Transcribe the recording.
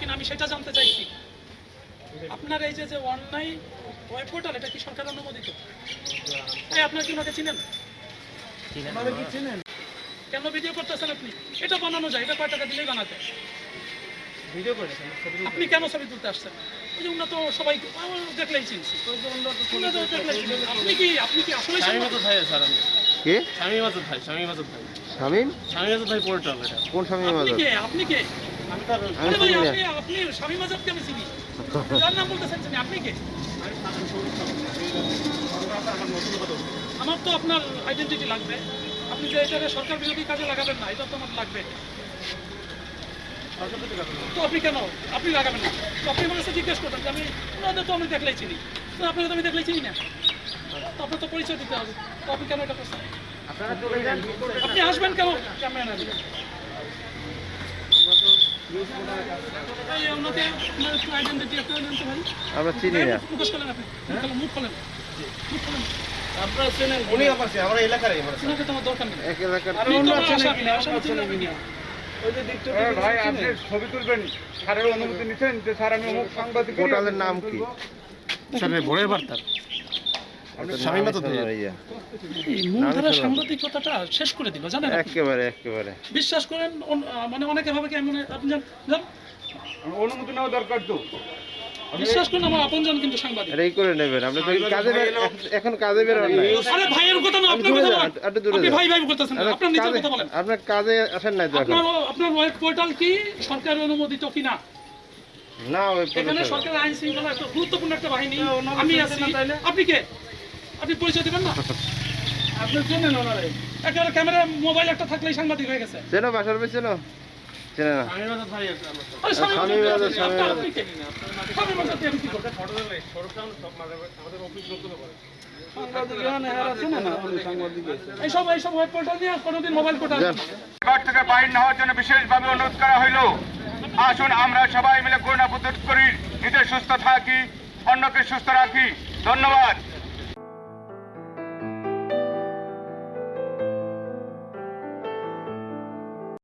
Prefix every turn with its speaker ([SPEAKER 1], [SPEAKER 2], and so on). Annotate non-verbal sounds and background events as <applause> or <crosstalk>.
[SPEAKER 1] কিনা আমি সেটা জানতে চাইছি। আপনার এই যে যে অনলাইন ওয়েব পোর্টাল এটা কি সরকার অনুমোদিত? আপনার কি ওনাকে চিনেন? কেন ভিডিও করতেছেন আপনি? এটা বানানো যায় এটা কয় টাকা দিলেই বানাতে?
[SPEAKER 2] ভিডিও করেছেন
[SPEAKER 1] আপনি কেন ছবি তুলতে আসছেন? ওই যে উন্নত সবাই দেখলেই চিনছি। আপনি কি আপনি কি আসলে
[SPEAKER 2] স্বামী স্যার আমি।
[SPEAKER 3] কে?
[SPEAKER 2] স্বামী মাসুদ ভাই স্বামী মাসুদ ভাই।
[SPEAKER 3] শামিম
[SPEAKER 2] স্বামী মাসুদ ভাই পোর্টাল এটা।
[SPEAKER 3] কোন শামিম
[SPEAKER 1] আপনি
[SPEAKER 3] আজাদ
[SPEAKER 1] কে? আপনি কে?
[SPEAKER 2] আমি তার
[SPEAKER 1] আরে ভাই
[SPEAKER 3] চিনি না।
[SPEAKER 1] আপনি আপনি স্বামী মাজাবকে আমি চিনি। <laughs> যার নাম বলতেছেন আপনি কে? আমার তো আপনার আইডেন্টিটি লাগবে। আপনি যে এটাকে সরকার বিরোধী কাজে লাগাবেন না এটা তো আমার লাগবে। তো আপনি কেন? আপনি লাগাবেন না। তো আপনি আমার কাছে জিজ্ঞেস করতেন যে আমি ওনাদের তো আমি দেখলেই চিনি। তো আপনাকে তো আমি দেখলেই চিনি না। তো আপনার তো পরিচয় দিতে হবে। তো আপনি কেন এটা করছেন? আপনি আসবেন কেন? ক্যামেরা না নিয়ে? এই ওনাকে আপনার একটু আইডেন্টিটি একটু জানতে পারি
[SPEAKER 3] আমরা চিনি না।
[SPEAKER 2] আপনারা চেনেন
[SPEAKER 4] উনি আমার
[SPEAKER 1] দরকার নেই।
[SPEAKER 3] এক এলাকার
[SPEAKER 1] কি?
[SPEAKER 5] ভাই আপনি ছবি তুলবেন। স্যারের অনুমতি নিচ্ছেন যে স্যার আমি অমুক সাংবাদিক
[SPEAKER 3] পোর্টালের নাম কি?
[SPEAKER 2] ভোরের বার্তার
[SPEAKER 3] শামিম আজাদ ইয়া
[SPEAKER 1] এই মূলধারা সাংবাদিকতাটা শেষ করে দিল জানেন
[SPEAKER 3] একেবারে একেবারে।
[SPEAKER 1] বিশ্বাস করেন মানে অনেকে ভাবে কি এমন আপনি জান জান?
[SPEAKER 5] অনুমতি নেওয়া দরকার তো।
[SPEAKER 1] বিশ্বাস করেন আমার আপনজন কিন্তু সাংবাদিক।
[SPEAKER 3] এটাই করে নেবেন। আপনি তো কাজে এখন কাজে বের হন নাই।
[SPEAKER 1] আরে ভাইয়ের কথা না আপনার কথা
[SPEAKER 3] যান, দূরে
[SPEAKER 1] আপনি ভাই ভাই করতেছেন না,
[SPEAKER 3] আপনার
[SPEAKER 1] আপনার নিজের কথা বলেন।
[SPEAKER 3] আপনার কাজে আসেন নাই তো
[SPEAKER 1] আপনার আপনার ওয়েব পোর্টাল কি? সরকার অনুমোদিত কিনা
[SPEAKER 3] না? ওই
[SPEAKER 1] এখানে সরকারের আইন শৃঙ্খলা একটা গুরুত্বপূর্ণ একটা বাহিনী। আমি আছি। আপনি কে? আপনি পরিচয় দিবেন না?
[SPEAKER 2] আপনি চেনেন ওনারে।
[SPEAKER 1] একেবারে ক্যামেরা মোবাইল একটা থাকলেই সাংবাদিক হয়ে গেছে।
[SPEAKER 3] চেনো বাসার বেশ চেনো? চেনে না।
[SPEAKER 2] ভাই
[SPEAKER 5] থেকে বাইর না হওয়ার জন্য বিশেষভাবে অনুরোধ করা হইল। আসুন আমরা সবাই মিলে করোনা প্রতিরোধ করি। নিজে সুস্থ থাকি অন্যকে সুস্থ রাখি। ধন্যবাদ।